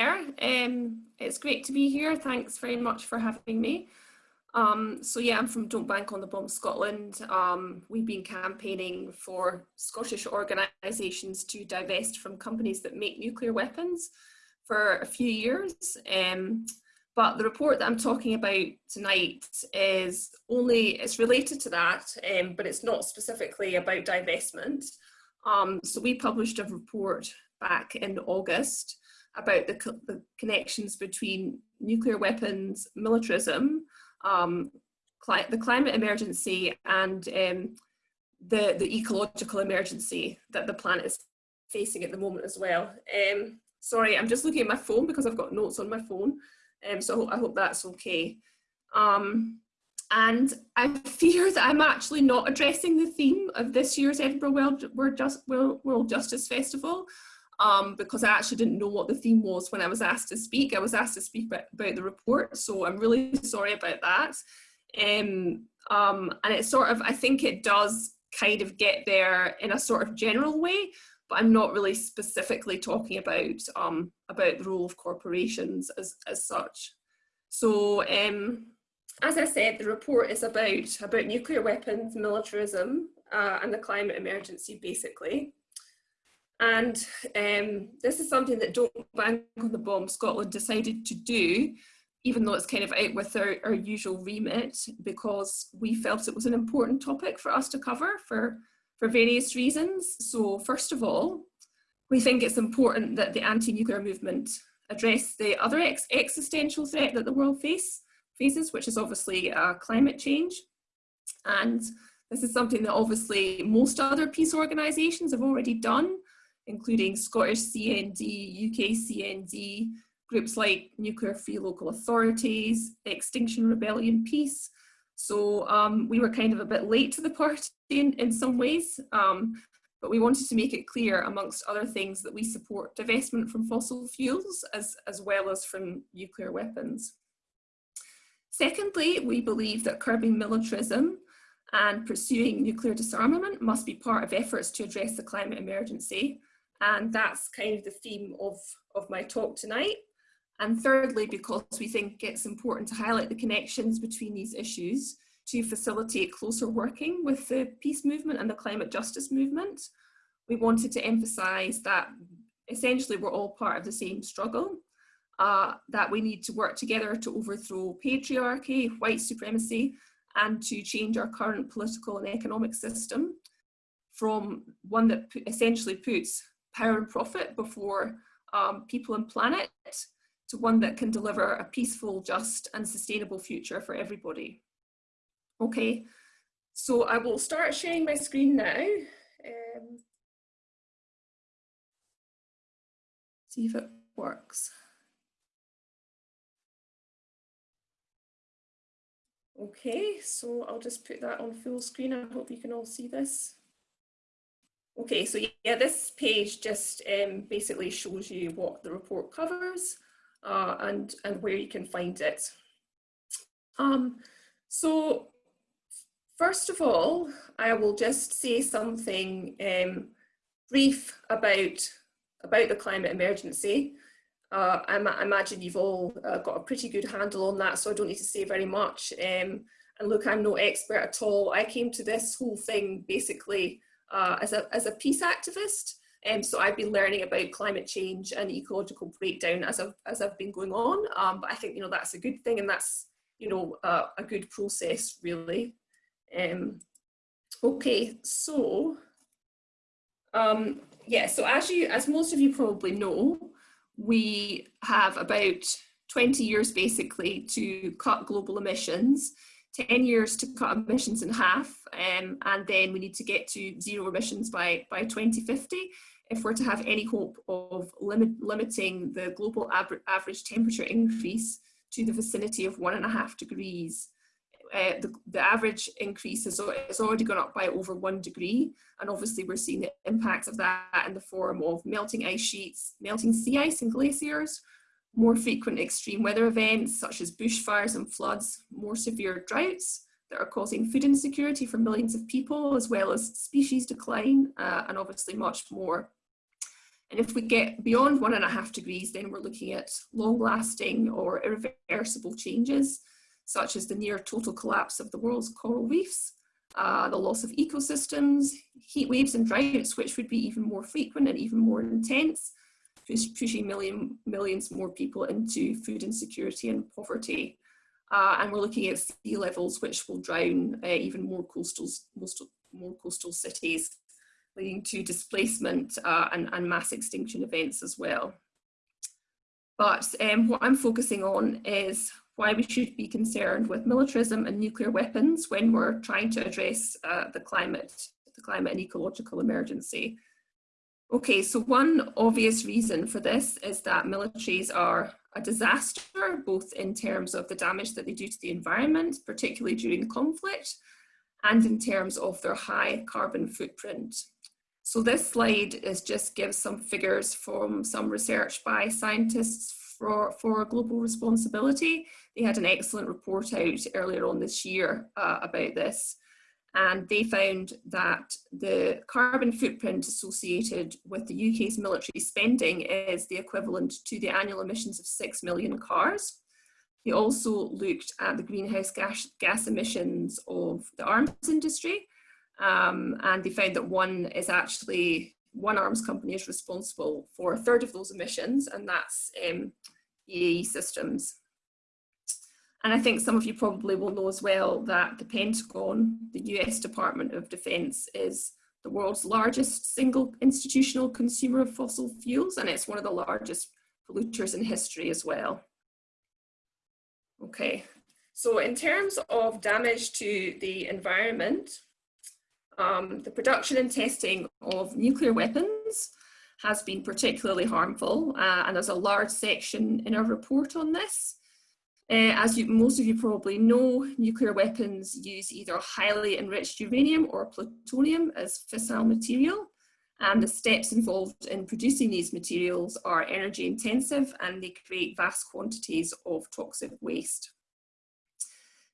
Um, it's great to be here. Thanks very much for having me. Um, so yeah, I'm from Don't Bank on the Bomb Scotland. Um, we've been campaigning for Scottish organisations to divest from companies that make nuclear weapons for a few years. Um, but the report that I'm talking about tonight is only, it's related to that, um, but it's not specifically about divestment. Um, so we published a report back in August about the, co the connections between nuclear weapons, militarism, um, cli the climate emergency and um, the, the ecological emergency that the planet is facing at the moment as well. Um, sorry, I'm just looking at my phone because I've got notes on my phone, um, so I hope, that's okay. Um, and I fear that I'm actually not addressing the theme of this year's Edinburgh World, World, Just, World, World Justice Festival um, because I actually didn't know what the theme was when I was asked to speak. I was asked to speak about, about the report, so I'm really sorry about that. Um, um, and it sort of, I think it does kind of get there in a sort of general way, but I'm not really specifically talking about um, about the role of corporations as, as such. So um, as I said, the report is about, about nuclear weapons, militarism, uh, and the climate emergency, basically. And um, this is something that Don't Bank on the Bomb Scotland decided to do, even though it's kind of out with our, our usual remit, because we felt it was an important topic for us to cover for, for various reasons. So first of all, we think it's important that the anti-nuclear movement address the other ex existential threat that the world face, faces, which is obviously uh, climate change. And this is something that obviously most other peace organisations have already done, including Scottish CND, UK CND, groups like Nuclear Free Local Authorities, Extinction Rebellion Peace. So um, we were kind of a bit late to the party in, in some ways, um, but we wanted to make it clear amongst other things that we support divestment from fossil fuels as, as well as from nuclear weapons. Secondly, we believe that curbing militarism and pursuing nuclear disarmament must be part of efforts to address the climate emergency and that's kind of the theme of, of my talk tonight. And thirdly, because we think it's important to highlight the connections between these issues to facilitate closer working with the peace movement and the climate justice movement, we wanted to emphasize that essentially we're all part of the same struggle, uh, that we need to work together to overthrow patriarchy, white supremacy, and to change our current political and economic system from one that essentially puts power and profit before um, people and planet to one that can deliver a peaceful, just and sustainable future for everybody. Okay, so I will start sharing my screen now. Um, see if it works. Okay, so I'll just put that on full screen. I hope you can all see this. Okay, so yeah, this page just um, basically shows you what the report covers uh, and, and where you can find it. Um, so first of all, I will just say something um, brief about, about the climate emergency. Uh, I, I, imagine you've all uh, got a pretty good handle on that, so I don't need to say very much. Um, and look, I'm no expert at all. I came to this whole thing basically uh, as, a, as a peace activist. Um, so I've been learning about climate change and ecological breakdown as I've, as I've been going on. Um, but I think, you know, that's a good thing and that's, you know, uh, a good process really. Um, okay, so, um, yeah, so as you, as most of you probably know, we have about 20 years basically to cut global emissions 10 years to cut emissions in half um, and then we need to get to zero emissions by, by 2050 if we're to have any hope of limit, limiting the global average temperature increase to the vicinity of one and a half degrees. Uh, the, the average increase has, has already gone up by over one degree and obviously we're seeing the impacts of that in the form of melting ice sheets, melting sea ice and glaciers, more frequent extreme weather events such as bushfires and floods, more severe droughts that are causing food insecurity for millions of people, as well as species decline, uh, and obviously much more. And if we get beyond one and a half degrees, then we're looking at long lasting or irreversible changes, such as the near total collapse of the world's coral reefs, uh, the loss of ecosystems, heat waves and droughts, which would be even more frequent and even more intense, pushing million, millions more people into food insecurity and poverty. Uh, and we're looking at sea levels which will drown uh, even more coastal, more coastal cities leading to displacement uh, and, and, mass extinction events as well. But um, what I'm focusing on is why we should be concerned with militarism and nuclear weapons when we're trying to address uh, the climate, the climate and ecological emergency. Okay, so one obvious reason for this is that militaries are a disaster, both in terms of the damage that they do to the environment, particularly during conflict, and in terms of their high carbon footprint. So this slide is just gives some figures from some research by scientists for, for global responsibility. They had an excellent report out earlier on this year uh, about this. And they found that the carbon footprint associated with the UK's military spending is the equivalent to the annual emissions of 6 million cars. They also looked at the greenhouse gas, gas emissions of the arms industry um, and they found that one is actually, one arms company is responsible for a third of those emissions, and that's um, BAE Systems. And I think some of you probably will know as well that the Pentagon, the US Department of Defense, is the world's largest single institutional consumer of fossil fuels, and it's one of the largest polluters in history as well. Okay, so in terms of damage to the environment, um, the production and testing of nuclear weapons has been particularly harmful, uh, and there's a large section in our report on this. Uh, as you, most of you probably know, nuclear weapons use either highly enriched uranium or plutonium as fissile material, and the steps involved in producing these materials are energy intensive and they create vast quantities of toxic waste.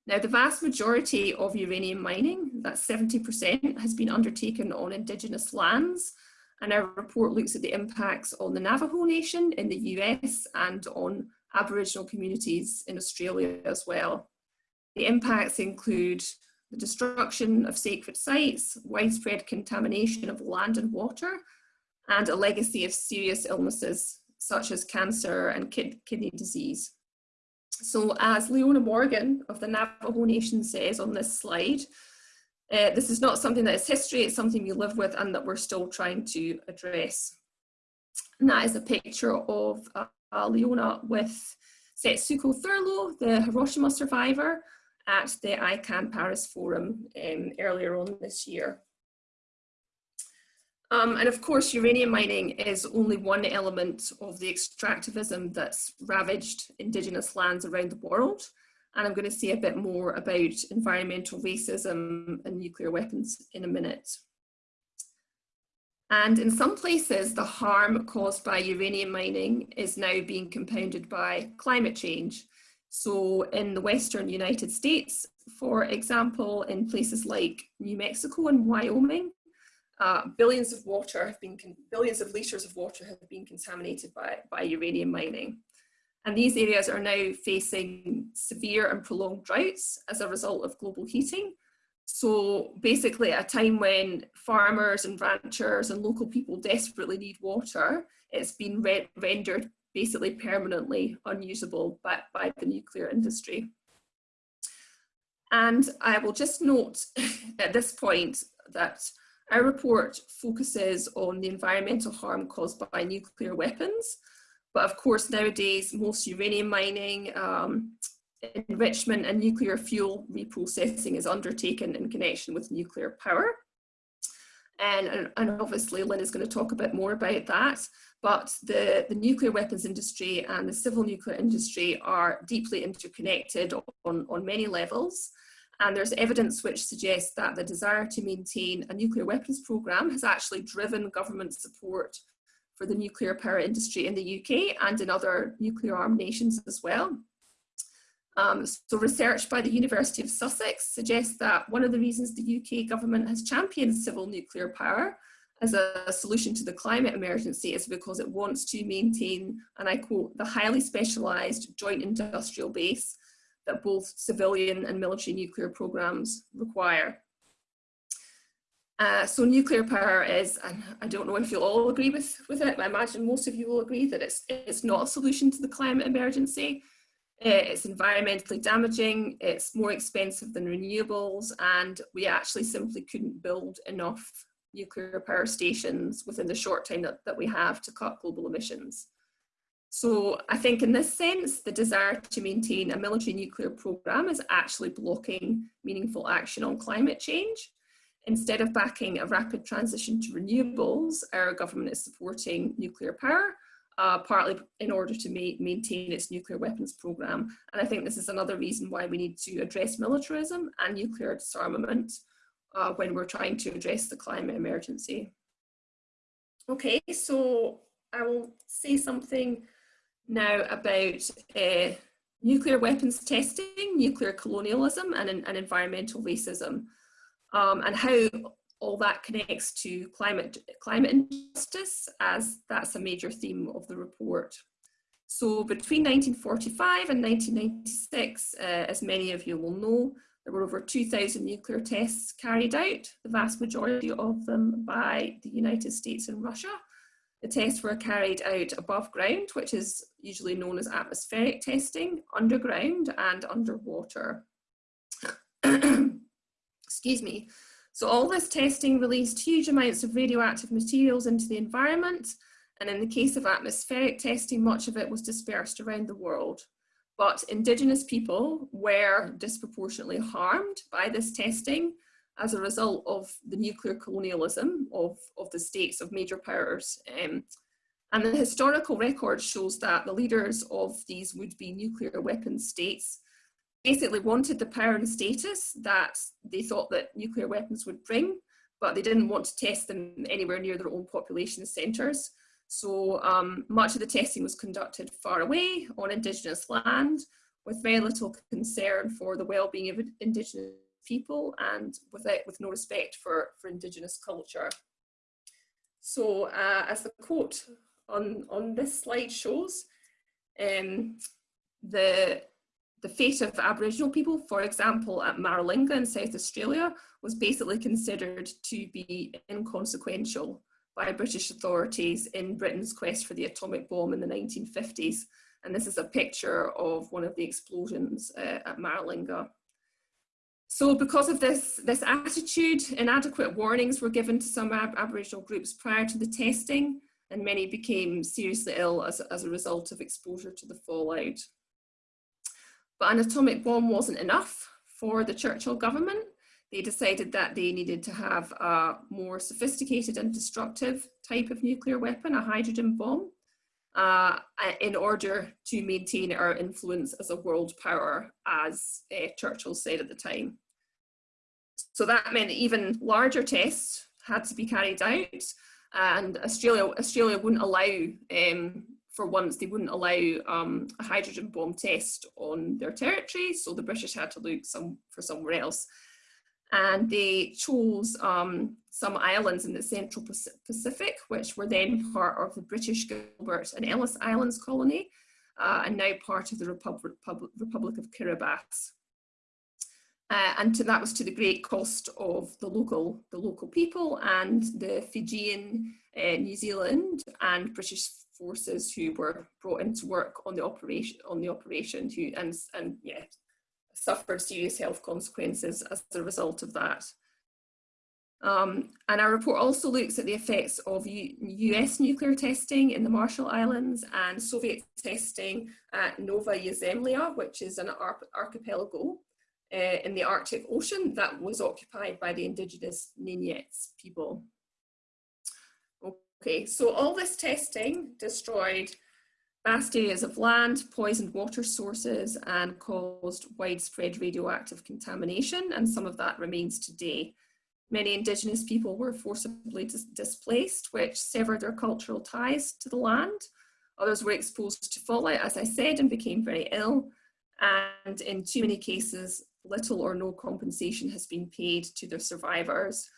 Now, the vast majority of uranium mining, that's 70%, has been undertaken on Indigenous lands. And our report looks at the impacts on the Navajo Nation in the US and on Aboriginal communities in Australia as well. The impacts include the destruction of sacred sites, widespread contamination of land and water, and a legacy of serious illnesses such as cancer and kid kidney disease. So as Leona Morgan of the Navajo Nation says on this slide, uh, this is not something that is history, it's something we live with and that we're still trying to address. And that is a picture of uh, Leona with Setsuko Thurlow, the Hiroshima survivor, at the ICAN Paris Forum um, earlier on this year. Um, and of course, uranium mining is only one element of the extractivism that's ravaged indigenous lands around the world. And I'm going to say a bit more about environmental racism and nuclear weapons in a minute. And in some places, the harm caused by uranium mining is now being compounded by climate change. So in the Western United States, for example, in places like New Mexico and Wyoming, uh, billions of water have been, billions of litres of water have been contaminated by, by uranium mining. And these areas are now facing severe and prolonged droughts as a result of global heating. So basically at a time when farmers and ranchers and local people desperately need water, it's been re rendered basically permanently unusable by, by the nuclear industry. And I will just note at this point that our report focuses on the environmental harm caused by nuclear weapons, but of course nowadays most uranium mining, um, enrichment and nuclear fuel reprocessing is undertaken in connection with nuclear power. And, and, obviously Lynn is going to talk a bit more about that, but the, the nuclear weapons industry and the civil nuclear industry are deeply interconnected on, on many levels. And there's evidence which suggests that the desire to maintain a nuclear weapons programme has actually driven government support for the nuclear power industry in the UK and in other nuclear armed nations as well. Um, so research by the University of Sussex suggests that one of the reasons the UK government has championed civil nuclear power as a solution to the climate emergency is because it wants to maintain, and I quote, the highly specialised joint industrial base that both civilian and military nuclear programs require. Uh, so nuclear power is, and I don't know if you'll all agree with, with it, but I imagine most of you will agree that it's, it's not a solution to the climate emergency. It's environmentally damaging, it's more expensive than renewables, and we actually simply couldn't build enough nuclear power stations within the short time that, that we have to cut global emissions. So I think in this sense, the desire to maintain a military nuclear program is actually blocking meaningful action on climate change. Instead of backing a rapid transition to renewables, our government is supporting nuclear power, uh, partly in order to ma maintain its nuclear weapons program. And I think this is another reason why we need to address militarism and nuclear disarmament uh, when we're trying to address the climate emergency. Okay, so I will say something now about uh, nuclear weapons testing, nuclear colonialism and, and environmental racism um, and how all that connects to climate, climate injustice as that's a major theme of the report. So between 1945 and 1996, uh, as many of you will know, there were over 2,000 nuclear tests carried out, the vast majority of them by the United States and Russia. The tests were carried out above ground, which is usually known as atmospheric testing, underground and underwater. Excuse me. So all this testing released huge amounts of radioactive materials into the environment. And in the case of atmospheric testing, much of it was dispersed around the world. But indigenous people were disproportionately harmed by this testing as a result of the nuclear colonialism of, of the states of major powers. Um, and the historical record shows that the leaders of these would-be nuclear weapons states basically wanted the power and status that they thought that nuclear weapons would bring, but they didn't want to test them anywhere near their own population centres. So um, much of the testing was conducted far away on Indigenous land with very little concern for the well-being of Indigenous people and without, with no respect for, for Indigenous culture. So uh, as the quote on, on this slide shows, um, the, the fate of Aboriginal people, for example, at Maralinga in South Australia, was basically considered to be inconsequential by British authorities in Britain's quest for the atomic bomb in the 1950s. And this is a picture of one of the explosions uh, at Maralinga. So because of this, this attitude, inadequate warnings were given to some Ab Aboriginal groups prior to the testing, and many became seriously ill as, as a result of exposure to the fallout. But an atomic bomb wasn't enough for the Churchill government they decided that they needed to have a more sophisticated and destructive type of nuclear weapon, a hydrogen bomb, uh, in order to maintain our influence as a world power, as uh, Churchill said at the time. So that meant even larger tests had to be carried out and Australia, Australia wouldn't allow, um, for once, they wouldn't allow um, a hydrogen bomb test on their territory, so the British had to look some, for somewhere else and they chose um, some islands in the Central Pacific, which were then part of the British Gilbert and Ellice Islands colony, uh, and now part of the Republic, Republic of Kiribati. Uh, and to, that was to the great cost of the local, the local people and the Fijian, uh, New Zealand and British forces who were brought in to work on the operation, on the operation who, and, and yeah, suffered serious health consequences as a result of that. Um, and our report also looks at the effects of U US nuclear testing in the Marshall Islands and Soviet testing at Novaya Zemlya, which is an archipelago uh, in the Arctic Ocean that was occupied by the indigenous Nenets people. Okay, so all this testing destroyed vast areas of land, poisoned water sources and caused widespread radioactive contamination and some of that remains today. Many indigenous people were forcibly dis displaced which severed their cultural ties to the land. Others were exposed to fallout as I said and became very ill and in too many cases little or no compensation has been paid to their survivors.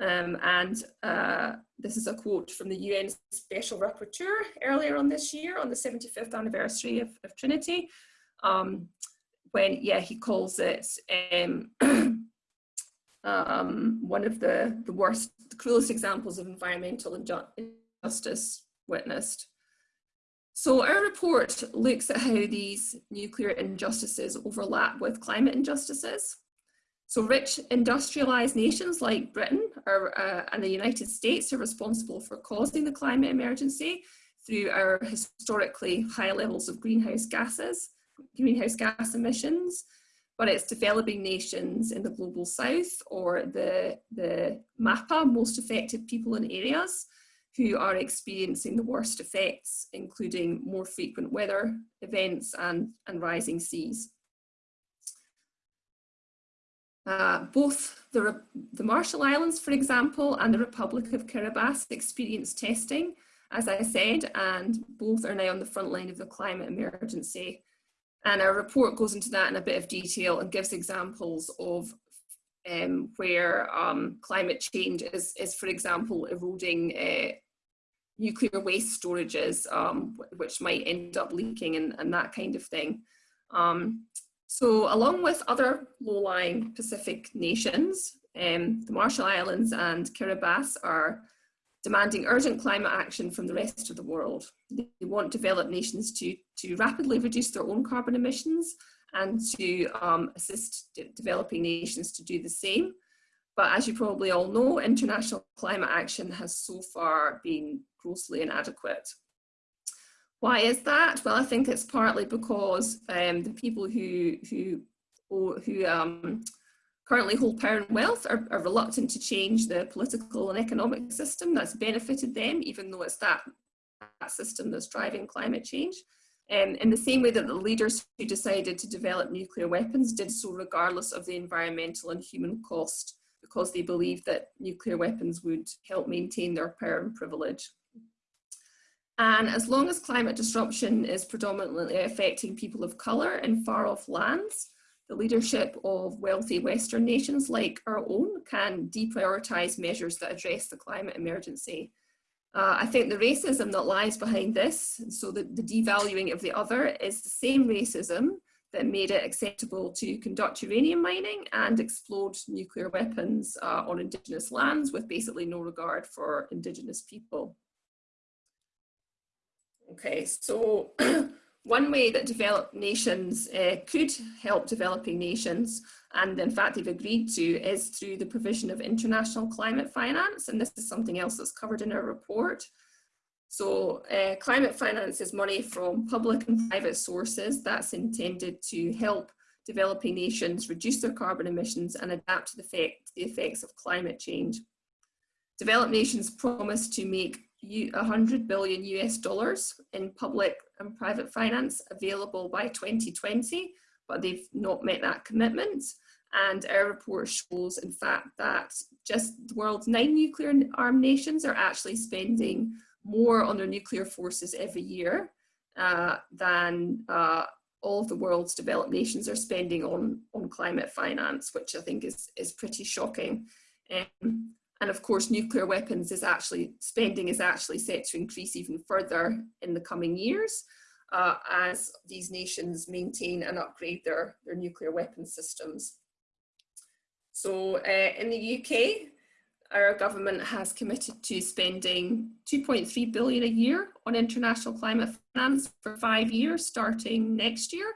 Um, and uh, this is a quote from the UN Special Rapporteur earlier on this year on the 75th anniversary of, of Trinity, um, when, yeah, he calls it um, um, one of the, the worst, the cruelest examples of environmental injustice witnessed. So our report looks at how these nuclear injustices overlap with climate injustices. So rich industrialized nations like Britain uh, and the United States are responsible for causing the climate emergency through our historically high levels of greenhouse gases, greenhouse gas emissions, but it's developing nations in the global south or the, the MAPA, most affected people in areas, who are experiencing the worst effects, including more frequent weather events and, and rising seas. Uh, both the, the Marshall Islands, for example, and the Republic of Kiribati experienced testing, as I said, and both are now on the front line of the climate emergency. And our report goes into that in a bit of detail and gives examples of um, where um, climate change is, is, for example, eroding uh, nuclear waste storages, um, which might end up leaking and, and that kind of thing. Um, so along with other low-lying Pacific nations, um, the Marshall Islands and Kiribati are demanding urgent climate action from the rest of the world. They want developed nations to, to rapidly reduce their own carbon emissions and to um, assist developing nations to do the same. But as you probably all know, international climate action has so far been grossly inadequate. Why is that? Well, I think it's partly because um, the people who, who, who um, currently hold power and wealth are, are, reluctant to change the political and economic system that's benefited them, even though it's that, that system that's driving climate change. Um, in the same way that the leaders who decided to develop nuclear weapons did so regardless of the environmental and human cost because they believed that nuclear weapons would help maintain their power and privilege. And as long as climate disruption is predominantly affecting people of colour in far off lands, the leadership of wealthy Western nations like our own can deprioritise measures that address the climate emergency. Uh, I think the racism that lies behind this, so the, the devaluing of the other, is the same racism that made it acceptable to conduct uranium mining and explode nuclear weapons uh, on indigenous lands with basically no regard for indigenous people. Okay, so one way that developed nations uh, could help developing nations, and in fact they've agreed to, is through the provision of international climate finance, and this is something else that's covered in our report. So uh, climate finance is money from public and private sources that's intended to help developing nations reduce their carbon emissions and adapt to the, effect, the effects of climate change. Developed nations promise to make 100 billion US dollars in public and private finance available by 2020, but they've not met that commitment. And our report shows, in fact, that just the world's nine nuclear armed nations are actually spending more on their nuclear forces every year uh, than uh, all of the world's developed nations are spending on, on climate finance, which I think is, is pretty shocking. Um, and of course, nuclear weapons is actually, spending is actually set to increase even further in the coming years uh, as these nations maintain and upgrade their, their nuclear weapon systems. So uh, in the UK, our government has committed to spending 2.3 billion a year on international climate finance for five years starting next year.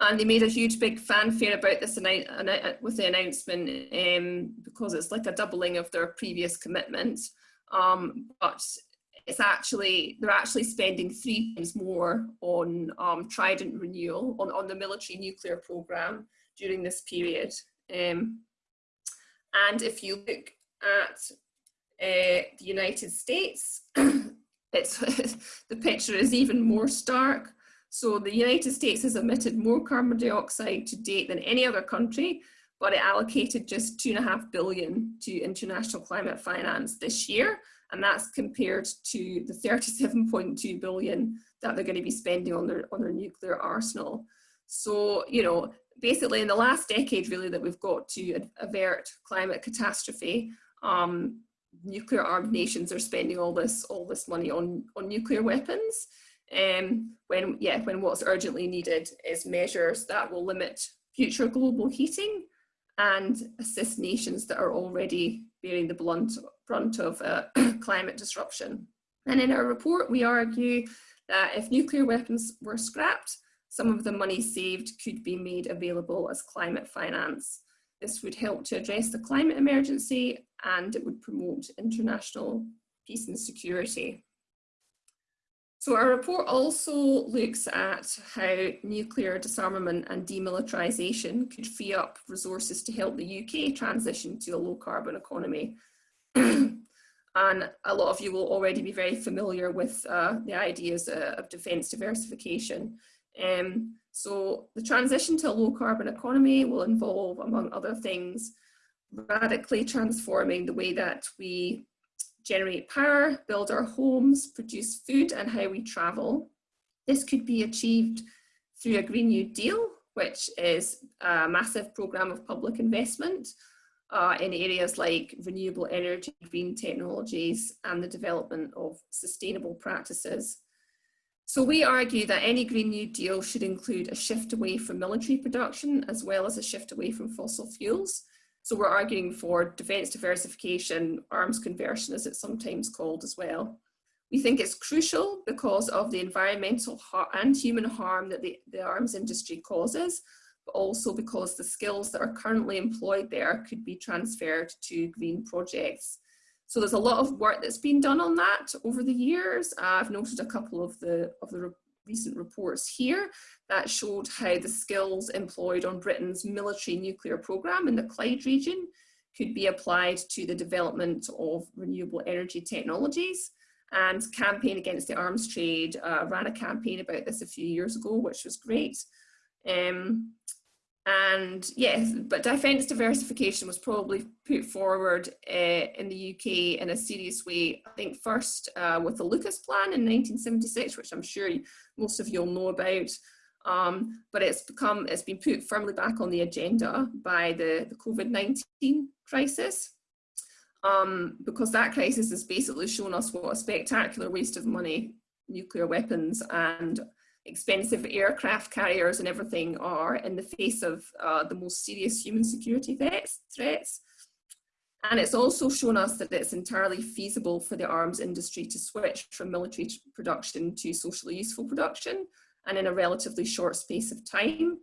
And they made a huge big fanfare about this with the announcement um, because it's like a doubling of their previous commitment. Um, but it's actually, they're actually spending three times more on um, Trident renewal, on, on the military nuclear program during this period. Um, and if you look at uh, the United States, it's, the picture is even more stark. So the United States has emitted more carbon dioxide to date than any other country, but it allocated just two and a half billion to international climate finance this year. And that's compared to the 37.2 billion that they're going to be spending on their, on their nuclear arsenal. So, you know, basically in the last decade really that we've got to avert climate catastrophe, um, nuclear armed nations are spending all this all this money on on nuclear weapons um, when yeah when what's urgently needed is measures that will limit future global heating and assist nations that are already bearing the blunt brunt of uh, climate disruption. And in our report, we argue that if nuclear weapons were scrapped, some of the money saved could be made available as climate finance. This would help to address the climate emergency and it would promote international peace and security. So our report also looks at how nuclear disarmament and demilitarisation could free up resources to help the UK transition to a low carbon economy. and a lot of you will already be very familiar with uh, the ideas uh, of defence diversification. Um, so the transition to a low carbon economy will involve, among other things, radically transforming the way that we generate power, build our homes, produce food and how we travel. This could be achieved through a Green New Deal, which is a massive programme of public investment uh, in areas like renewable energy, green technologies and the development of sustainable practices. So we argue that any Green New Deal should include a shift away from military production as well as a shift away from fossil fuels. So we're arguing for defence diversification, arms conversion as it's sometimes called as well. We think it's crucial because of the environmental and human harm that the, the arms industry causes, but also because the skills that are currently employed there could be transferred to green projects. So there's a lot of work that's been done on that over the years. Uh, I've noted a couple of the, of the recent reports here that showed how the skills employed on Britain's military nuclear programme in the Clyde region could be applied to the development of renewable energy technologies. And Campaign Against the Arms Trade uh, ran a campaign about this a few years ago, which was great. Um, and yes, but defence diversification was probably put forward uh, in the UK in a serious way, I think first uh, with the Lucas Plan in 1976, which I'm sure most of you'll know about. Um, but it's become, it's been put firmly back on the agenda by the, the COVID-19 crisis. Um, because that crisis has basically shown us what a spectacular waste of money nuclear weapons and expensive aircraft carriers and everything are in the face of uh, the most serious human security threats, threats. And it's also shown us that it's entirely feasible for the arms industry to switch from military production to socially useful production and in a relatively short space of time.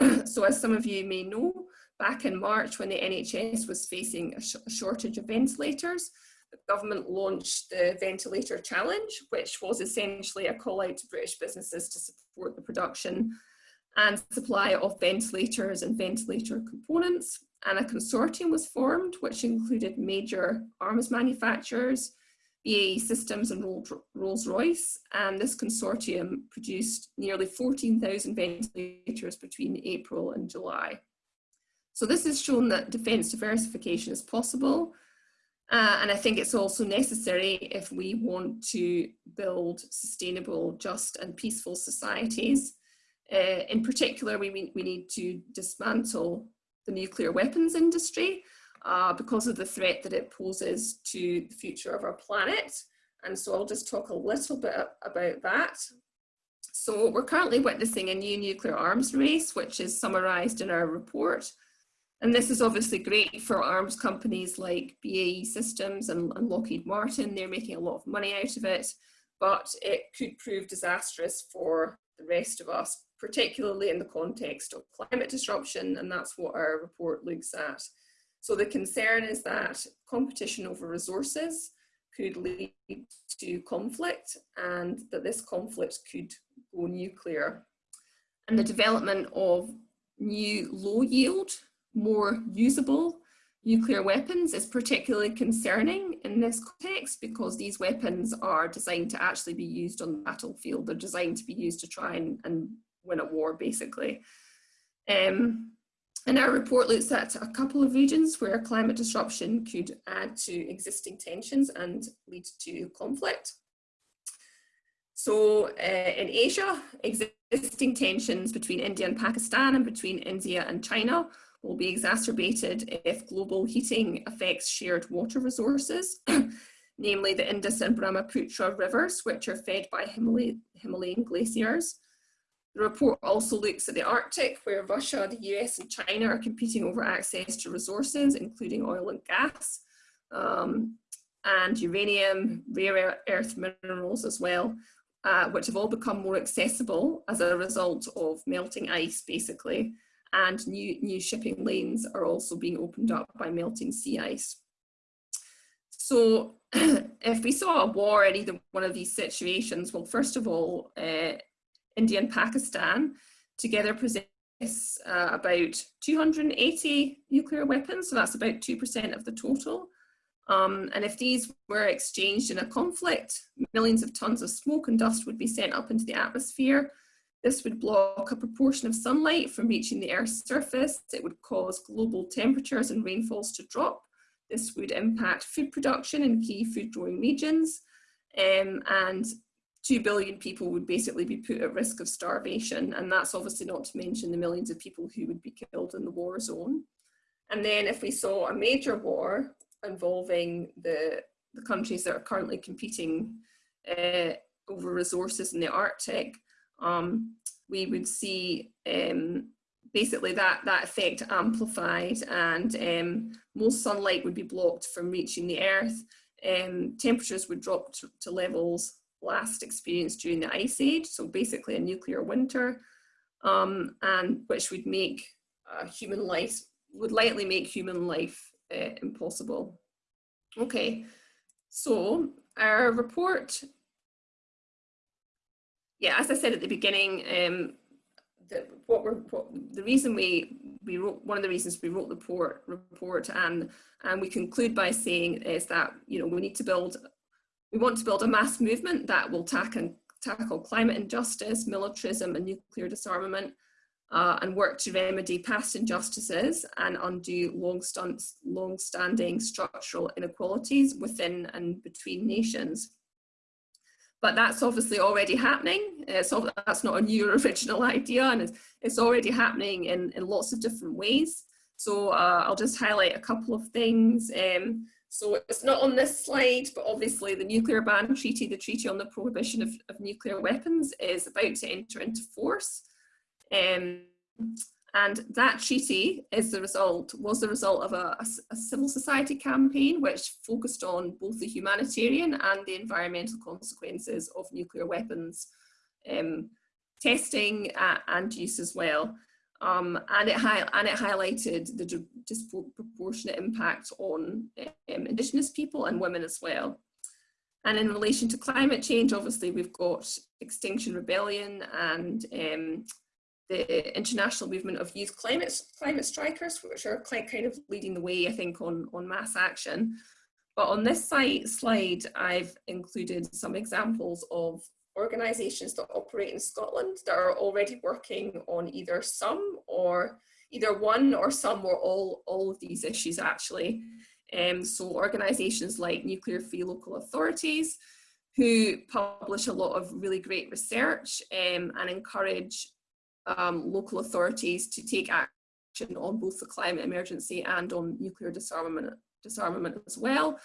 so as some of you may know, back in March when the NHS was facing a, sh a shortage of ventilators, the government launched the Ventilator Challenge, which was essentially a call out to British businesses to support the production and supply of ventilators and ventilator components. And a consortium was formed, which included major arms manufacturers, BAE Systems and Rolls-Royce. And this consortium produced nearly 14,000 ventilators between April and July. So this has shown that defence diversification is possible uh, and I think it's also necessary if we want to build sustainable, just and peaceful societies. Uh, in particular, we, we need to dismantle the nuclear weapons industry uh, because of the threat that it poses to the future of our planet. And so I'll just talk a little bit about that. So we're currently witnessing a new nuclear arms race, which is summarised in our report. And this is obviously great for arms companies like BAE Systems and, and, Lockheed Martin. They're making a lot of money out of it, but it could prove disastrous for the rest of us, particularly in the context of climate disruption. And that's what our report looks at. So the concern is that competition over resources could lead to conflict and that this conflict could go nuclear. And the development of new low yield more usable nuclear weapons is particularly concerning in this context because these weapons are designed to actually be used on the battlefield. They're designed to be used to try and, and win a war, basically. Um, and our report looks at a couple of regions where climate disruption could add to existing tensions and lead to conflict. So uh, in Asia, existing tensions between India and Pakistan and between India and China will be exacerbated if global heating affects shared water resources, namely the Indus and Brahmaputra rivers, which are fed by Himalayan glaciers. The report also looks at the Arctic, where Russia, the US and China are competing over access to resources, including oil and gas, um, and uranium, rare earth minerals as well, uh, which have all become more accessible as a result of melting ice, basically. And new, new shipping lanes are also being opened up by melting sea ice. So if we saw a war in either one of these situations, well, first of all, uh, India and Pakistan together possess uh, about 280 nuclear weapons, so that's about 2% of the total. Um, and if these were exchanged in a conflict, millions of tons of smoke and dust would be sent up into the atmosphere. This would block a proportion of sunlight from reaching the Earth's surface. It would cause global temperatures and rainfalls to drop. This would impact food production in key food growing regions. Um, and 2 billion people would basically be put at risk of starvation. And that's obviously not to mention the millions of people who would be killed in the war zone. And then if we saw a major war involving the, the countries that are currently competing uh, over resources in the Arctic, um, we would see um, basically that, that effect amplified and um, most sunlight would be blocked from reaching the earth. Um, temperatures would drop to, to levels last experienced during the ice age, so basically a nuclear winter, um, and which would make uh, human life, would likely make human life uh, impossible. Okay, so our report, yeah, as I said at the beginning, um, the, what we're, what, the reason we, we wrote, one of the reasons we wrote the report, report and, and we conclude by saying is that, you know, we need to build we want to build a mass movement that will tackle, tackle climate injustice, militarism and nuclear disarmament uh, and work to remedy past injustices and undo long-standing structural inequalities within and between nations. But that's obviously already happening. It's, that's not a new or original idea and it's, it's already happening in, in lots of different ways. So uh, I'll just highlight a couple of things. Um, so it's not on this slide, but obviously the Nuclear Ban Treaty, the Treaty on the Prohibition of, of Nuclear Weapons is about to enter into force. Um, and that treaty is the result, was the result of a, a, a, civil society campaign which focused on both the humanitarian and the environmental consequences of nuclear weapons um, testing and use as well. Um, and, it and it highlighted the disproportionate impact on um, Indigenous people and women as well. And in relation to climate change, obviously we've got Extinction Rebellion and um, the International Movement of Youth Climate, climate Strikers, which are kind of leading the way, I think, on, on mass action. But on this site, slide, I've included some examples of organisations that operate in Scotland that are already working on either some or either one or some or all, all of these issues actually. Um, so organisations like Nuclear Free Local Authorities who publish a lot of really great research um, and encourage um, local authorities to take action on both the climate emergency and on nuclear disarmament, disarmament as well.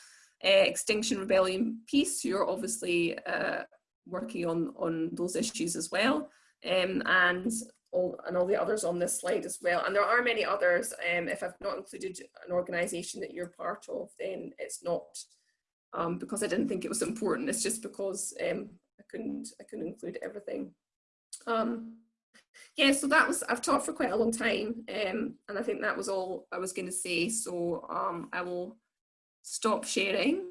Uh, Extinction Rebellion Peace, you're obviously uh, working on, on those issues as well. Um, and all, and all the others on this slide as well. And there are many others. Um, if I've not included an organisation that you're part of, then it's not um, because I didn't think it was important. It's just because um, I couldn't I couldn't include everything. Yeah, so that was I've talked for quite a long time, um, and I think that was all I was going to say. So um, I will stop sharing